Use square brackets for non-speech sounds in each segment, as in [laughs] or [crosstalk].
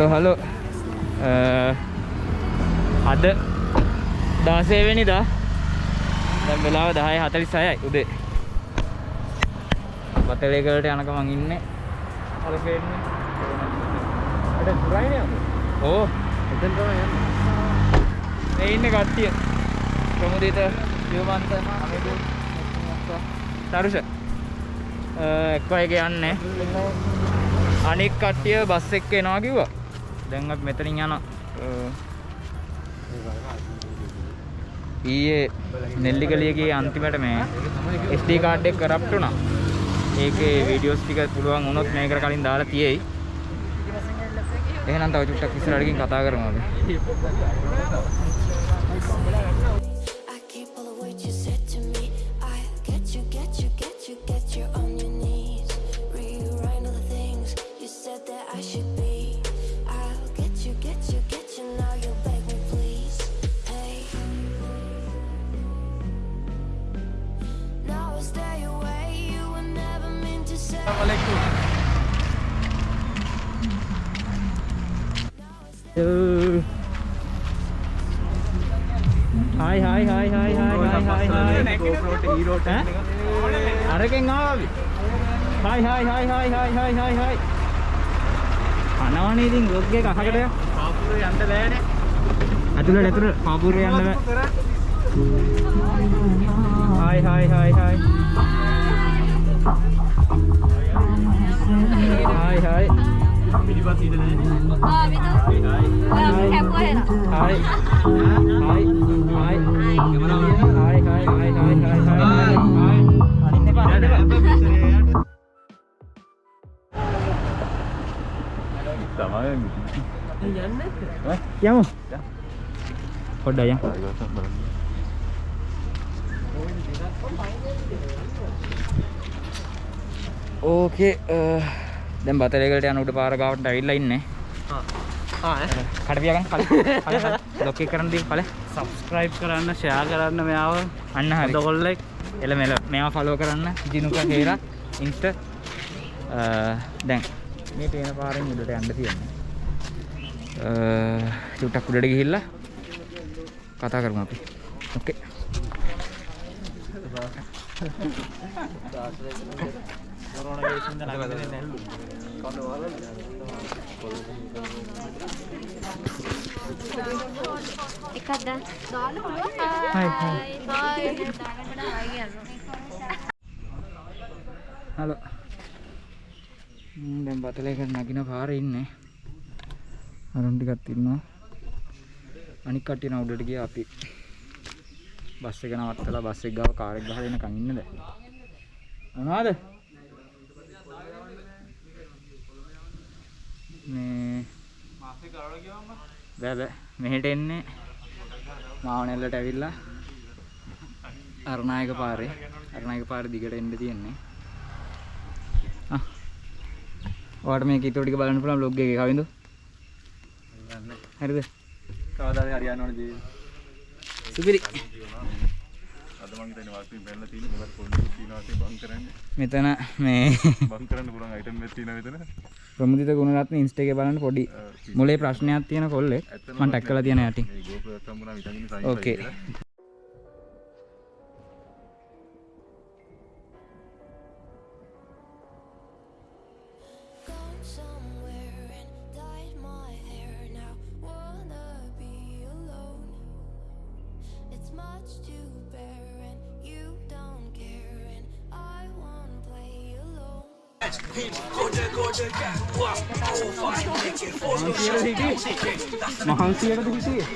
Hello hello. අද දාසේවෙනි දා. දැම් වෙලාව දහය හතලි සයයි උදේ. පතලේකලට යනක මං ඉන්න. ඕ. එඉන්න ගත්තිය ප්‍රමුදීත යවන්ත තරුෂ එක්වයක යන්නේ අනික් කට්ටිය බස් එක්ක එනවා කිව්වා. දැන් අපි මෙතනින් යනවා ඊයේ නෙල්ලිගලියගේ අන්තිමට මේ SD කාඩ් එක කරප්ට් වුණා. ඒකේ වීඩියෝස් ටික පුළුවන් වුණොත් මේකට කලින් දාලා තියෙයි. එහෙනම් තව චුට්ටක් ඉස්සරහට ගිහින් කතා කරමු අපි. 9 හයි හයි හයි හයි හයි හයි හයි හයි අනවනේ ඉතින් බ්ලොග් එක අහකට යන්න පාපුරේ යන්න බෑනේ ඇතුළට ඇතුළට පාපුරේ යන්න බෑ හයි හයි හයි හයි හයි හයි පිළිපත් ඉඳලා නෑනේ ආ විතර හයි හයි හයි හයි හයි හයි හයි හයි හයි හයි හයි යමු පොඩ්ඩ යන්න ඕකේ දැන් බතරේකට යන උඩ පාර ගාවට ඇවිල්ලා ඉන්නේ. ආ කඩ පියාගන්න කලින් ලොක් එක කරන්න දී පළේ සබ්ස්ක්‍රයිබ් කරන්න ෂෙයා කරන්න මෙයාව. අන්න හරි. ඔයගොල්ලෝ එල මෙල මේවා ෆලෝ කරන්න. ජිනුක හේරා ඉන්ස්ට දැන් මේ පේන පාරෙන් උඩට යන්න තියෙන්නේ. චුට්ටක් උඩට ගිහිල්ලා කතා කරමු අපි. ඕකේ [laughs] Hmm, එකක් දැන් දාන්න පුළුවන් හයි, හයි. හයි හයි දාන්න හයි කියනවා හලෝ ම්, දැන් බතලේකට නගින පාරේ ඉන්නේ. අරුන් ටිකක් ඉන්නවා. අනික් කට්ටිය නම් උඩට ගියා අපි. බස් එක නවත්තලා බස් එක ගාව කාර් එක ගහලා එනකන් ඉන්න දැන්. මොනවද? මේ බෑ. බෑ මෙහෙට එන්නේ මාවනෙල්ලට ඇවිල්ලා අරණායක පාරේ. අරණායක පාරේ දිගට එන්න තියෙන්නේ. ආ. ඔයාලට මේක ඊටු ටික බලන්න පුළුවන් vlog එකේ. කවින්දු? හරිද? කවදාද හරියන්න ඕන ජීවිතේ? සුපිරි. අද මං හිතන්නේ වාස්තුවෙන් බැලලා තියෙන්නේ මොකද පොඩි තියනවා වශයෙන් බං කරන්නේ. මෙතන මේ බං කරන්න පුළුවන් අයිටම් එකක් තියෙනවා මෙතන ප්‍රමුදිත ගුණරත්න ඉන්ස්ටා එකේ බලන්න පොඩි මොලේ ප්‍රශ්නයක් තියෙන කොල්ලෙක් මම ටැග් කරලා තියෙන යටින් ඕකේ මහන්සියටද හිටියේ?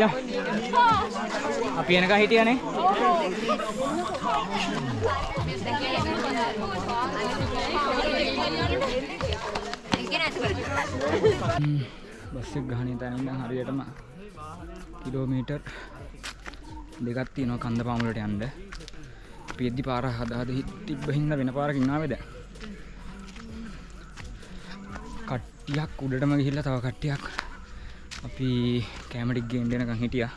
යා. අපි එනකන් හිටියානේ. බස් එක ගහන තැන ඉඳන් හරියටම කිලෝමීටර් දෙකක් තියෙනවා කන්ද පාමුලට යන්න. අපි එද්දි පාර හදා හද තිබ්බ හින්දා වෙන පාරකින් ආවේද? කට්ටියක් උඩටම ගිහිල්ලා තව කට්ටියක් අපි කැමටික් ගේන්න එනකන් හිටියා.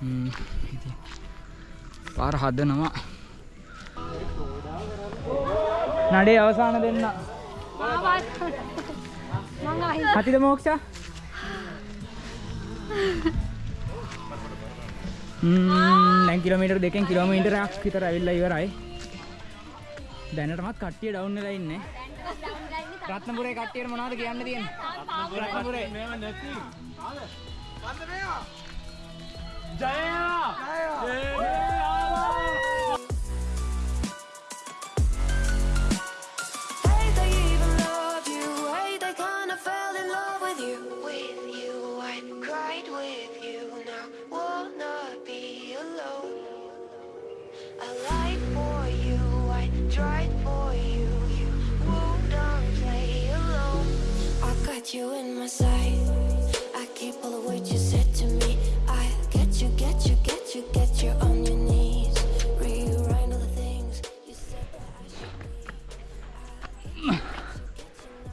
හ්ම් ඉතින් පාර හදනවා. නඩේ අවසාන දෙන්න. කතිද මෝක්ෂා? ම්ම් දැන් කිලෝමීටර් දෙකෙන් කිලෝමීටරයක් විතර ඇවිල්ලා ඉවරයි. දැනටමත් කට්ටිය ඩවුන් වෙලා ඉන්නේ. රත්නපුරේ කට්ටියට මොනවද කියන්න තියෙන්නේ? රත්නපුරේ. Hey, I got you in my sight. I keep all the words you said to me. I get you, get you, get you, get you on your knees. Rewrite all the things you said that I should.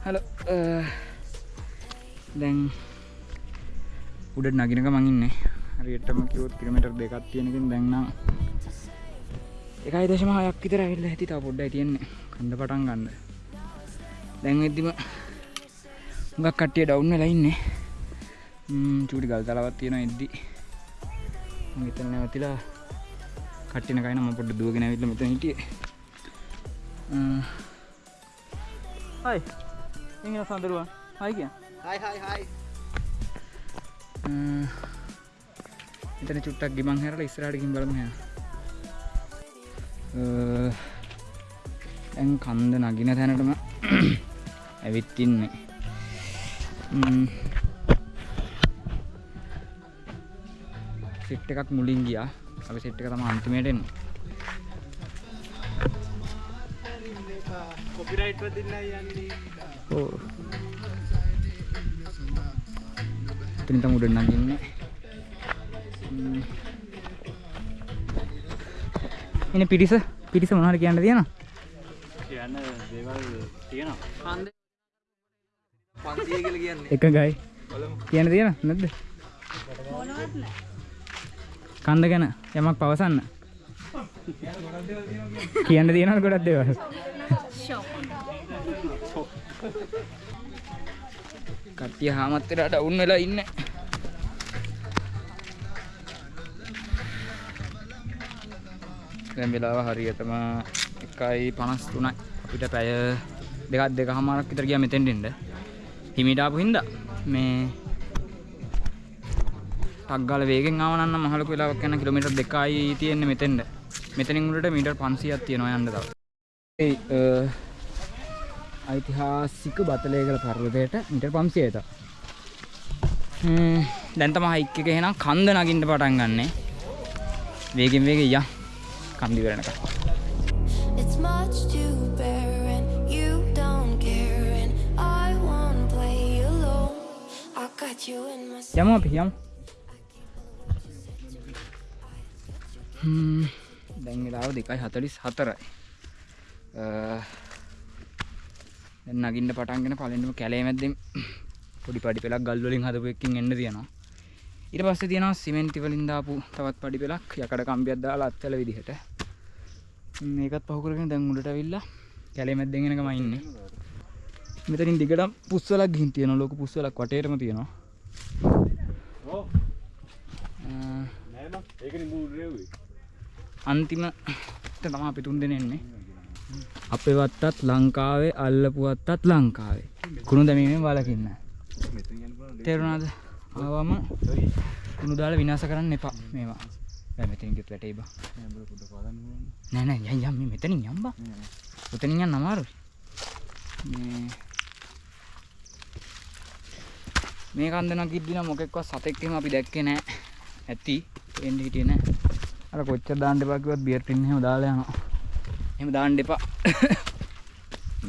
Hello eh, දැන් උඩ නගිනක මං ඉන්නේ හරියටම කිව්වොත් kilometre දෙකක් තියෙනකින් දැන් නම් එකයි දශම හයක් විතර ඇවිල්ලා ඇති තව පොඩ්ඩයි තියෙන්නේ කන්ද පටන් ගන්න දැන් වෙද්දිම හුඟක් කට්ටිය ඩවුන් වෙලා ඉන්නේ. ම්ම් චූටි ගල් තලාවක් තියෙනවා එද්දි. මම එතන නැවතිලා කට්ටින කයින මම පොඩ්ඩ දුවගෙන ඇවිල්ලා මෙතන හිටියේ. හයි. ඉංගල සඳරුවන් හයි කිය. හයි හයි හයි. එතන චුට්ටක් ගිමන් හැරලා ඉස්සරහට ගිහින් බලමු හැ දැන් කන්ද නගින තැනටම [clears throat] ඇවිත් ඉන්නේ. සෙට් එකක් මුලින් ගියා. අපි සෙට් එක තමයි අන්තිමයට එන්නේ. කොපිරයිට් වදින්න යන්නේ. ඕ එතනින් තමයි උඩ නගින්නේ. එනේ පිටිස පිටිස මොනවද කියන්න තියෙනවා? කියන්න දේවල් තියෙනවා එකගයි කියන්න. තියෙන නැද්ද? කන්ද ගැන යමක් පවසන්න. කියන්න තියෙනවද ගොඩක් දේවල්? කට්ටිය හාමත් වෙලා ඩවුන් වෙලා ඉන්නේ. දැන් වෙලාව හරියටම 1:53යි අපිට පැය දෙකක් දෙකමාරක් විතර ගියා මෙතෙන්ට එන්න හිමිට ආපු හින්දා මේ ටග්ගාල වේගෙන් ආව නම් මහලොකු වෙලාවක් යන කිලෝමීටර් 2යි තියෙන්නේ මෙතෙන්ට මෙතනින් උඩට මීටර් 500ක් තියෙනවා යන්න තව. ඒ ඓතිහාසික බතලේගල පර්වතයට මීටර් 500යි තව දැන් තමයි හයික් එක එහෙනම් කන්ද නගින්න පටන් ගන්නෙ. වේගෙන් වේගෙන් යන් කන්දි වෙරනකම් I got you in my sight. යමු අපි යමු හ්ම් දැන් වෙලාව 2:44යි අ, දැන් නගින්න පටන්ගෙන පළවෙනිම කැලේ මැද්දෙන් පොඩි පඩි පෙලක් ගල් වලින් හදපු එකකින් එන්න තියෙනවා ඊට පස්සේ තියෙනවා සිමෙන්ති වලින් දාපු තවත් පඩි පෙලක් යකඩ කම්බියක් දාලා අත්වල විදිහට මේකත් පහු කරගෙන දැන් උඩට අවිල්ලා කැලේ මැද්දෙන් එනකම ඉන්නේ මෙතනින් දිගටම පුස්වලක් ගිහින් තියෙනවා ලොකු පුස්වලක් වටේටම තියෙනවා අන්තිමට තමයි අපි තුන් දෙනෙ එන්නේ අපේ වත්තත් ලංකාවේ අල්ලපු වත්තත් ලංකාවේ කුණු දැමීමෙන් වලකින්න තේරුණාද ආවම කුණු දාලා විනාශ කරන්න එපා මේවා ගියොත් වැටේ බා. නෑ. නෑ නෑ යන් යන් මේ මෙතනින් යන් බා. උතනින් යන්න අමාරුයි. මේ මේ කන්දන කිද්දි නම් මොකෙක්වත් සතෙක් එහෙම අපි දැක්කේ නෑ. ඇති එන්න හිටියේ නෑ. අර කොච්චර දාන්න එපා කිව්වත් බියර් ටින් එහෙම දාලා යනවා. එහෙම දාන්න එපා.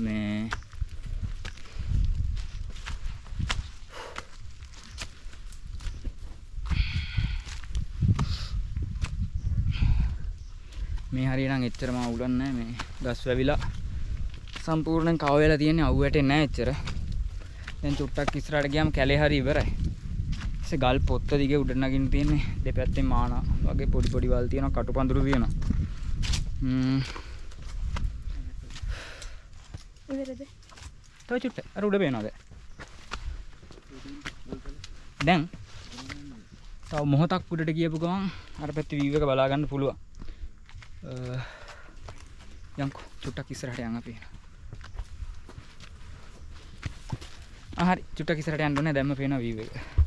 මේ මේ හරියනම් එච්චරම අවුලක් නැහැ මේ ගස් වැවිලා සම්පූර්ණයෙන් කව වෙලා තියෙන්නේ අවු වැටෙන්නේ නැහැ එච්චර. දැන් චුට්ටක් ඉස්සරහට ගියාම කැලේ හරි ඉවරයි. ඉතින් ගල් පොත්ත දිගේ උඩ නගින්න තියෙන්නේ දෙපැත්තේ මානා වගේ පොඩි පොඩි වල් තියෙනවා කටු පඳුරු තියෙනවා. ම්ම් ඉවරද? තව චුට්ට අර උඩ පේනවද? දැන් තව මොහොතක් උඩට ගියපු ගමන් අර පැත්තේ වීව් එක බලා ගන්න පුළුවන්. අ, යන්කෝ චුට්ටක් ඉස්සරහට යන් අපි. ආ හරි චුට්ටක් ඉස්සරහට යන්න ඕනේ දැම්ම පේනවා වීව් එක.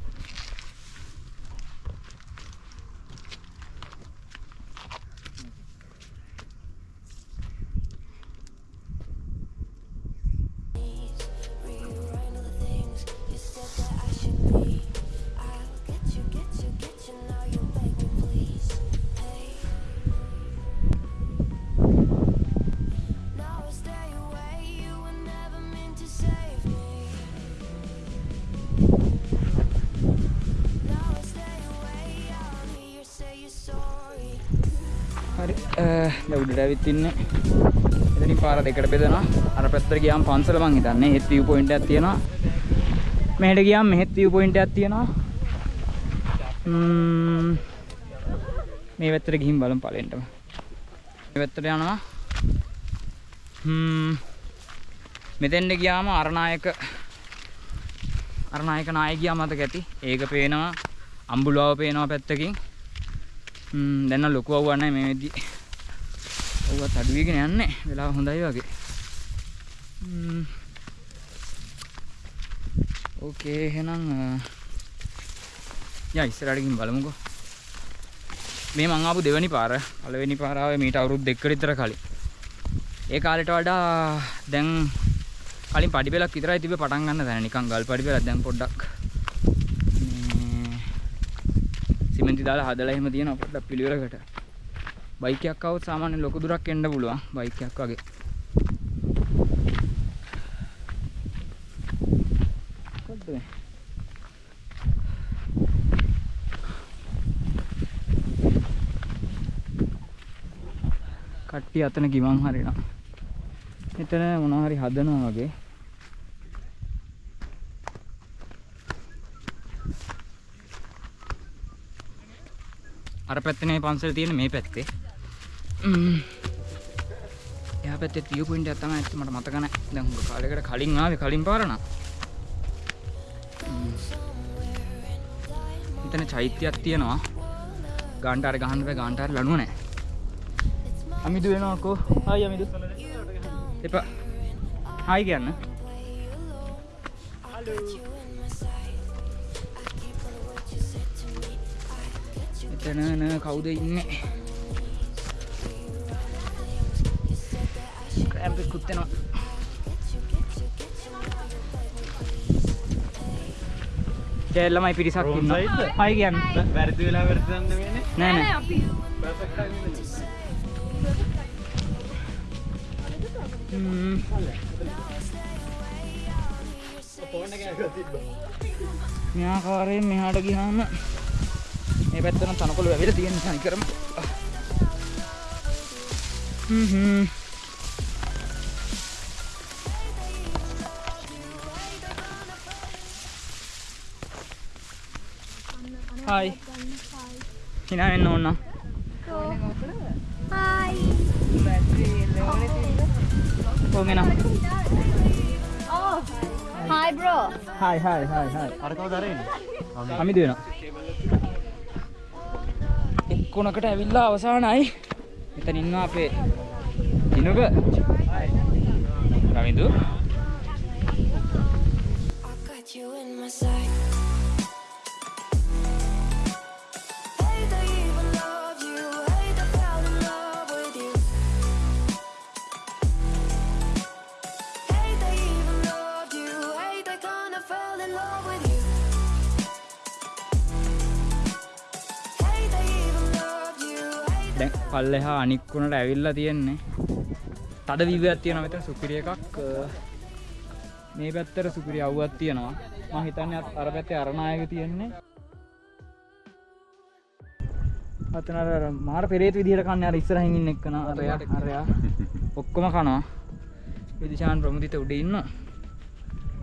ඇවිත් ඉන්නේ. එතනින් පාර දෙකට බෙදනවා. අර පැත්තට ගියාම පන්සල මං හිතන්නේ හෙත් view point එකක් තියෙනවා. මෙහෙට ගියාම මෙහෙත් view point එකක් තියෙනවා. ම්ම් මේ පැත්තට ගිහින් බලමු පළෙන්ටම. මේ පැත්තට යනවා. හ්ම් මෙතෙන්ට ගියාම අරනායක අරනායක නායකයා මතක ඇති. ඒක පේනවා. අම්බුලාව පේනවා පැත්තකින්. හ්ම් දැන් නම් ලොකු අවුවක් නැහැ මේ වෙද්දි. අවුවත් අඩු වෙගෙන යන්නේ. වෙලාව හොඳයි වගේ. හ්ම් ඕකේ එහෙනම් අ, යා ඉස්සරහට ගිහින් බලමුකෝ. මේ මං ආපු දෙවෙනි පාර. පළවෙනි පාර ආවේ මීට අවුරුදු දෙකකට විතර කලින්. ඒ කාලෙට වඩා දැන් කලින් පඩි පෙලක් විතරයි තිබ්බේ පටන් ගන්න දැන නිකන් ගල් පඩි පෙලක් දැන් පොඩ්ඩක් මේ සිමෙන්ති දාලා හදලා එහෙම තියෙනවා පොඩ්ඩක් පිළිවෙලකට. බයික් එකක් આવොත් සාමාන්‍ය ලොකු දුරක් එන්න පුළුවන් බයික් එකක් වගේ. මොකද්ද මේ? කට්ටිය අතන ගිමන් හරිනවා. එතන මොනවා හරි හදනවා වගේ. අර පැත්තේ නේ පන්සල තියෙන්නේ මේ පැත්තේ. එහා පැත්තේ තියු පොයින්ට් එකක් තමයි ඇත්ත මට මතක නැහැ. දැන් හුඟ කාලයකට කලින් ආවේ කලින් පාර නම්. ම්ම්. එතන චෛත්‍යයක් තියෙනවා. ගාන්ටාර ගහන්න බෑ ගාන්ටාර ලණුව නැහැ. අමිදු වෙනවා අකෝ. හායි අමිදු. එපා. හායි කියන්න. එතන න කවුද ඉන්නේ? ක්‍රෑම්ප් එකකුත් එනවා. ජය ළමයි පිරිසක් ඉන්නවා. හායි කියන්න. වැරදි වෙලා වැරදි දන්න වෙන්නේ. නෑ නෑ. ම්ම්. මේ ආකාරයෙන් මෙහාට ගියාම මේ පැත්ත නම් තනකොළ වැවිලා තියෙන නිසා නිකරම හ්ම් හ්ම් හායි hina වෙන්න ඕන Oh. Hi bro. Hi hi hi hi අර කවුද අරගෙන? අමිදු වෙනවා එක්කොනකට ඇවිල්ලා අවසානයි මෙතන ඉන්නවා අපේ දිනුක රවිදු පල්ලෙහා අනික්කුණට ඇවිල්ලා තියෙන්නේ. තද විවයක් තියෙනවා මෙතන සුපිරි එකක්. මේ පැත්තට සුපිරි අවුවක් තියෙනවා. මම හිතන්නේ අර පැත්තේ අරණායක තියෙන්නේ. අතන අර මාර පෙරේත විදිහට කන්නේ අර ඉස්සරහින් ඉන්න එක්කන. අරයා අරයා ඔක්කොම කනවා. විදිශාන් ප්‍රමුදිත උඩ ඉන්නවා.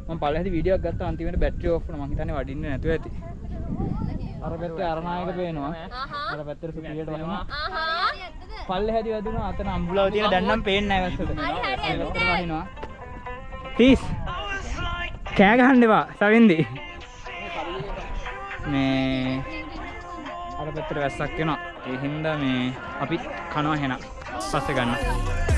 මම පල්ලෙහාදී වීඩියෝ එකක් ගත්තා. අන්තිමට බැටරි ඕෆ් වුණා. මම හිතන්නේ වඩින්නේ නැතුව ඇති අර පැත්තේ අරණායක පේනවා. අර පැත්තට සුපිරියට වහිනවා. පල්ලෙහාදී වැදුණා අතන අම්බුලාව තියෙන දැන් නම් පේන්නේ නැහැ වැස්සට. වහිනවා. ප්ලීස් කෑ ගහන්න එපා සවින්දි. මේ අර පැත්තට වැස්සක් වෙනවා ඒ හින්දා මේ අපි කනවා හෙන. පස්සේ ගන්න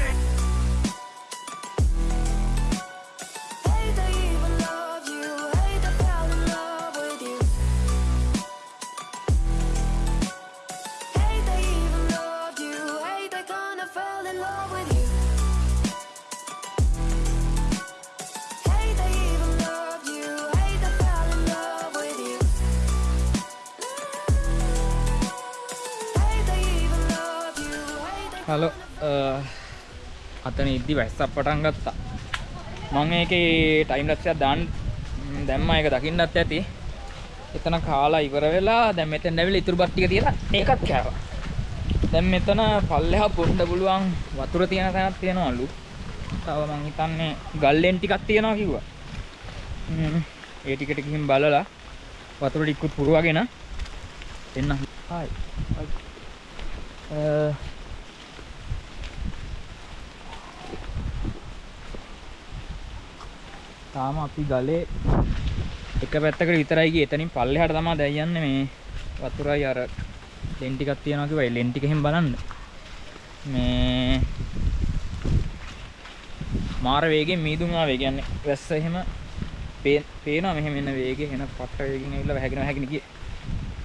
ඉද්දි වැස්සක් පටන් ගත්තා. මං ඒකේ ටයිම් ලක්ෂයක් දාන්න ම්, දැම්මා ඒක දකින්නත් ඇති. එතන කාලා ඉවර වෙලා දැන් මෙතෙන් ඇවිල්ලා ඉතුරු බත් ටික තියලා ඒකත් කෑවා. දැන් මෙතන පල්ලෙහා පොන්න පුළුවන් වතුර තියෙන තැනක් තියෙනවලු තව මං හිතන්නේ ගල්ලෙන් ටිකක් තියෙනවා කිව්වා. ම්, ඒ ටිකට ගිහින් බලලා වතුර ටිකුත් පුරවගෙන එන්න. හායි තාම අපි ගලේ එක පැත්තකට විතරයි ගියේ. එතනින් පල්ලෙහාට තමයි දැන් යන්නේ මේ වතුරයි අර ලෙන් ටිකක් තියනවා කිව්වා. ඒ ලෙන් ටික එහෙම බලන්න. මේ මාර වේගෙන් මීදුම් ආවේ. කියන්නේ වැස්ස එහෙම පේ- පේනවා මෙහෙම එන වේගෙ එන පට්ට වේගෙන් ඇවිල්ලා වැහැගෙන වැහැගෙන ගියේ.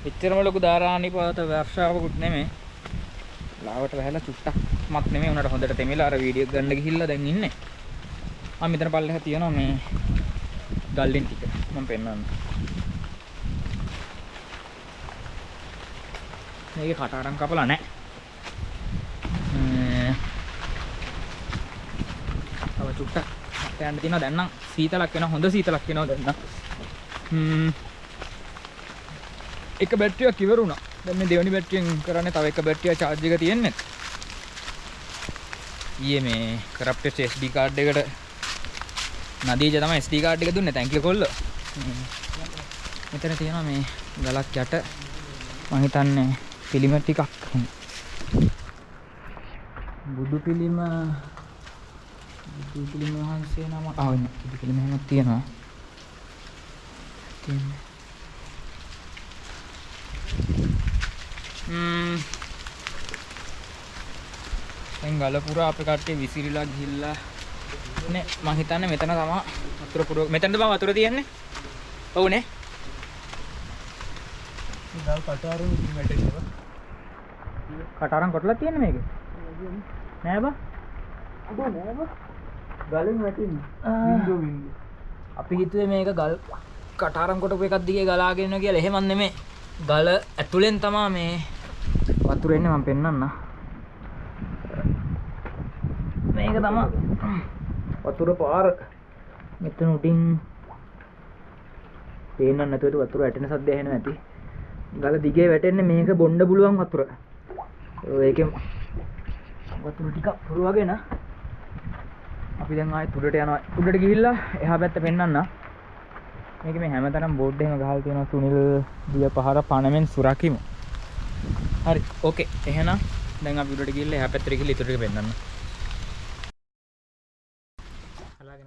එච්චරම ලොකු ධාරානිපාත වර්ෂාවකුත් නෙමෙයි. ලාවට වැහැලා චුට්ටක් මත් නෙමෙයි උනට හොඳට තෙමිලා අර වීඩියෝ ගන්න ගිහිල්ලා දැන් ඉන්නේ. ආ මෙතන පල්ලෙහා තියෙනවා මේ ගල්ලෙන් ටික මම පෙන්නන්න. මේකේ කටාරම් කපලා නැහැ. ම්ම්. තව චුට්ටක් හත් යන්න තියෙනවා දැන් නම් සීතලක් වෙනවා හොඳ සීතලක් වෙනවා දැන් නම්. ම්ම්. එක බැටරියක් ඉවරුණා. දැන් මේ දෙවෙනි බැටරියෙන් කරන්නේ තව එක බැටරියක් charge එක තියෙන්නේ. ඊයේ මේ කරප්ට් SD card එකට නදීජ තමයි SD card එක දුන්නේ thank you කොල්ලෝ. මෙතන තියෙනවා මේ ගලක් යට මම හිතන්නේ පිළිම ටිකක් බුදු පිළිම බුදු පිළිම වහන්සේ නම ආ වෙන බුදු පිළිම එහෙමත් තියෙනවා. තියෙන්නේ. ම්ම් දැන් ගල පුරා අපේ කට්ටිය විසිරිලා ගිහිල්ලා නේ මං හිතන්නේ මෙතන තමයි වතුර පුර මෙතනද බං වතුර තියෙන්නේ? ඔව්නේ. ඉතින් කටාරුන් ඉතින් වැටෙනවා. කටාරම් කොටලා තියෙන්නේ මේකේ. නෑ බං. ගලෙන් වැටෙන්නේ. වින්දෝ වින්දෝ. අපි හිතුවේ මේක ගල් කටාරම් කොටපු එකක් දිගේ ගලාගෙන යනවා කියලා. එහෙමත් නෙමෙයි ගල ඇතුලෙන් තමයි මේ වතුර එන්නේ මම පෙන්නන්න මේක තමයි වතුර පාර මෙතන උඩින් පේන්න නැතුවට වතුර වැටෙන සද්ද ඇහෙනවා ඇති. ගල දිගේ වැටෙන්නේ මේක බොණ්ඩ පුළුවන් වතුර. ඒකෙන් වතුර ටිකක් පුරවගෙන අපි දැන් ආයෙත් උඩට යනවා. උඩට ගිහිල්ලා එහා පැත්ත පෙන්වන්න මේක මේ හැමතැනම බෝඩ් එහෙම ගහලා තියෙනවා සුනිල් දිය පහර පණමෙන් සුරකිමු. හරි ඕකේ එහෙනම් දැන් අපි උඩට ගිහිල්ලා එහා පැත්තට ගිහිල්ලා ඉතුරු ටික පෙන්වන්න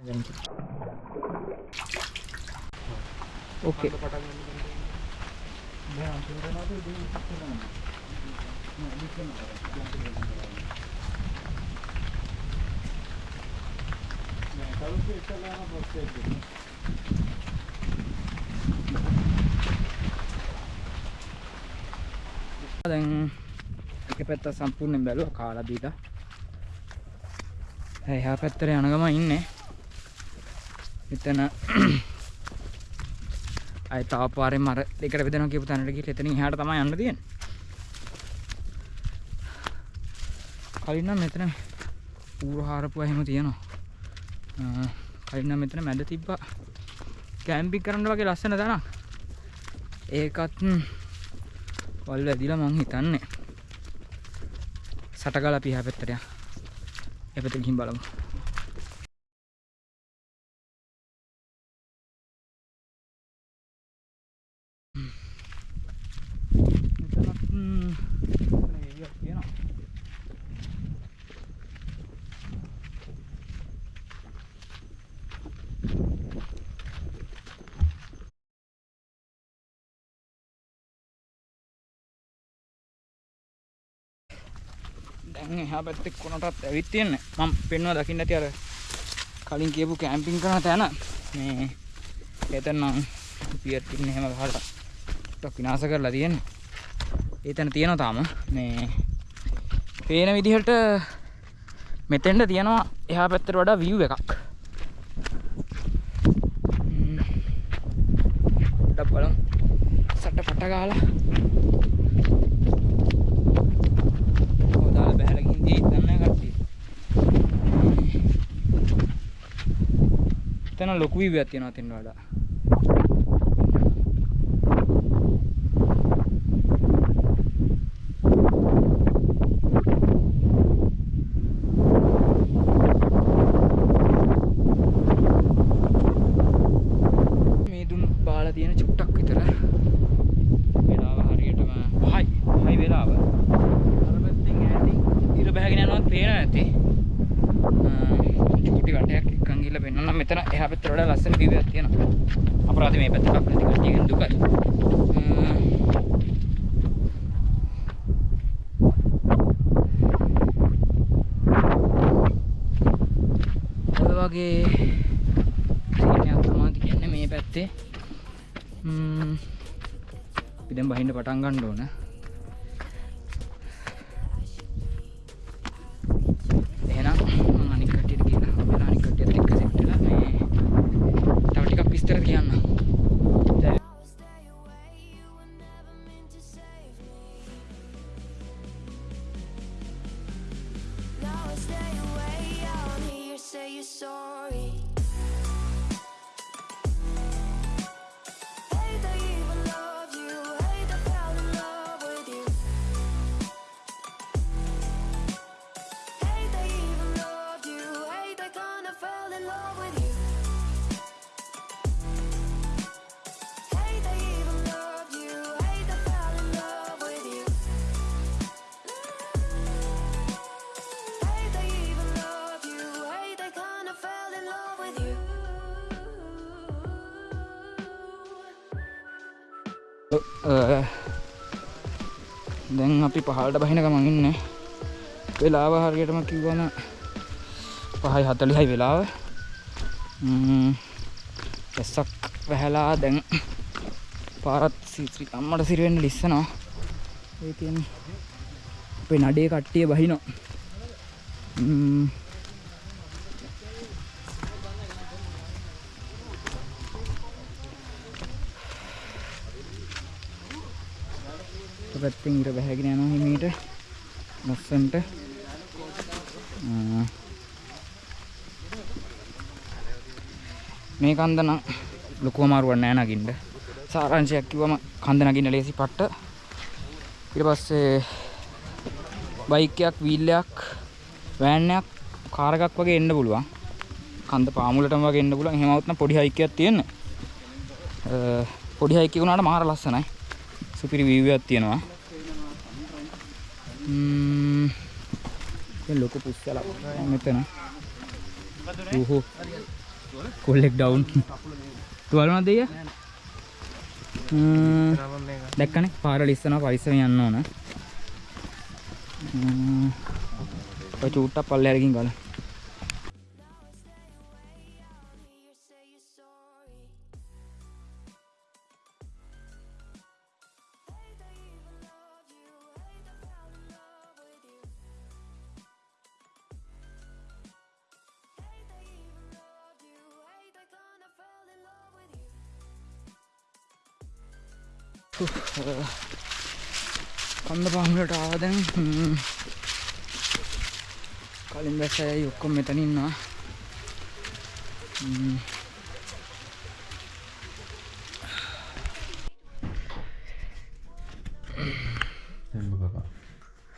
හලාගෙන ගන්න ඕකේ දැන් එක පැත්ත සම්පූර්ණයෙන් බැලුවා කාලා බීලා. එහා පැත්තට යන ගම ඉන්නේ. මෙතන [clears throat] අය තව පාරෙන් මර දෙකට බෙදෙනවා කියපු තැනට ගිහින් එතනින් එහාට තමයි යන්න තියෙන්නේ. කලින් නම් මෙතන ඌර හාරපුවා එහෙම තියෙනවා. අ, කලින් නම් මෙතන මැද තිබ්බා. කැම්පින් කරන්න වගේ ලස්සන තැනක්. ඒකත් ම්, වල් වැදිලා මං හිතන්නේ. සටගල අපි එහා පැත්තට යන්න. ඒ පැත්තට ගිහින් බලමු. දැන් එහා පැත්තේ කොනටත් ඇවිත් තියෙන්නේ. මම පෙන්නවා දකින්න ඇති අර කලින් කියපු කැම්පින් කරන තැන. මේ එතන නම් පියර් ටින් එහෙම ගහලා ටිකක් විනාශ කරලා තියෙන්නේ. ඒ තැන තියෙනවා තාම. මේ පේන විදිහට මෙතෙන්ට තියෙනවා එහා පැත්තට වඩා view එකක් ම්ම්. පොඩ්ඩක් බලමු සට පට ගාලා හොදාලා බහැලා ගිහින් තියෙයි දන්නේ කට්ටිය. එතන ලොකු view එකක් තියෙනවා තින්න වඩා. මේ දුන් බාලා තියෙන චුට්ටක් විතර වෙලාව හරියටම 5යි 5යි වෙලාව අර පැත්තෙන් ඈතින් ඉර බහගෙන යනවත් පේන නැති චූටි වටයක් එක්කන් ගිහලා පෙන්නන්න මෙතන එහා පැත්තට වඩා ලස්සන view එකක් තියෙනවා. අපරාධ මේ පැත්තට අපේ නැති කට්ටියගෙන් දුකයි. ඔය වගේ සීනයක් තමයි තියෙන්නේ මේ පැත්තේ. ම්ම් අපි දැන් බහින්න පටන් ගන්න ඕන stay away, දැන් අපි පහළට බහින ගමන් ඉන්නේ. වෙලාව හරියටම කිව්වම පහයි හතලිහයි වෙලාව. ම්ම්, ඇස්සක් වැහැලා දැන් පාරත් සිරි අම්මට සිරිවෙන්න ලිස්සනවා. ඒ කියන්නේ අපේ නඩේ කට්ටිය බහිනවා. ම්ම්. පැත්තෙන් ඉර බැහැගෙන යනවා හිමීට. ලස්සන්ට. ආ. මේ කන්ද නම් ලොකු අමාරුවක් නෑ නගින්න. සාරාංශයක් කිව්වම කන්ද නගින්න ලේසි පට්ට. ඊට පස්සේ බයික් එකක් වීල් එකක් වෑන් එකක් කාර් එකක් වගේ එන්න පුළුවන්. කන්ද පාමුලටම වගේ එන්න පුළුවන්. එහෙම આવුත් නම් පොඩි හයික් එකක් තියෙන්නේ. අ, පොඩි හයික් එක උනාට මාර ලස්සනයි. සුපිරි එකක් තියෙනවා. ලොකු පුස්සලක්. මෙතන. ඌහෝ. කොල්ලෙක් ඩවුන් තුවලුණාද දෙය දැක්කනේ. පාර ලිස්සනවා පරිස්සම යන්න ඕන. චූට්ටක් පල්ලෙහාට ගිහින් ගල කලින් බැස්ස අය ඔක්කොම මෙතන ඉන්නවා.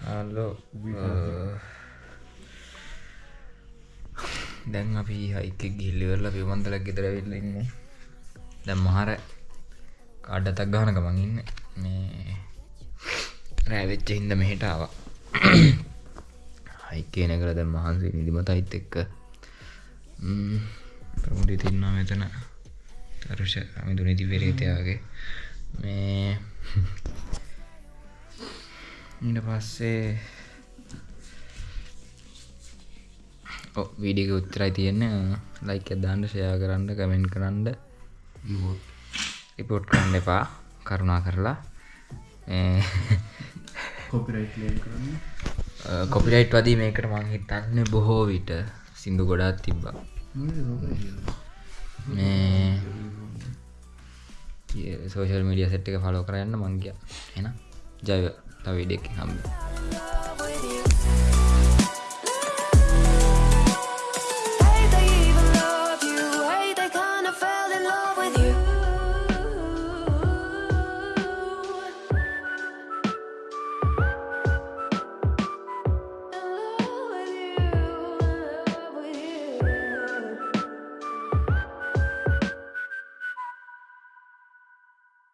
හලෝ. දැන් අපි හයික ගිල්ලිවරලා පිවමන්තලක් ගෙදර වෙල්ල ඉන්නේ. දැම් මහර කාඩ්ඩතක් ගහන ගමන් ඉන්න. මේ රෑවෙච්ච හින්ද මෙහෙටාව [clears throat] හයිකේන කළ දැම් මහන්සේ නිදිමත අයිත් එක්ක. ප්‍රමුටි තින්නා මෙතන තරුෂ අමිදු නිති පෙරේතයාගේ මේ [laughs] ඊට පස්සේ වීඩික උත්තරයි තියෙන්න. ලයික දාන්න ෂයා කරන්න කමෙන්ට් කරන්න. රිපෝට් කරන්න එපා. කරුණා කරලා [laughs] කොපිරයිට් වදී මේකට මං හිතන්න බොහෝ විට සිින්දු ගොඩාත් තිබ්බා. මේ සෝෂල් මීඩිය සෙට් එක ෆලෝ කරන්න මංගිය එන ජයව තව විඩෙක් හම්බ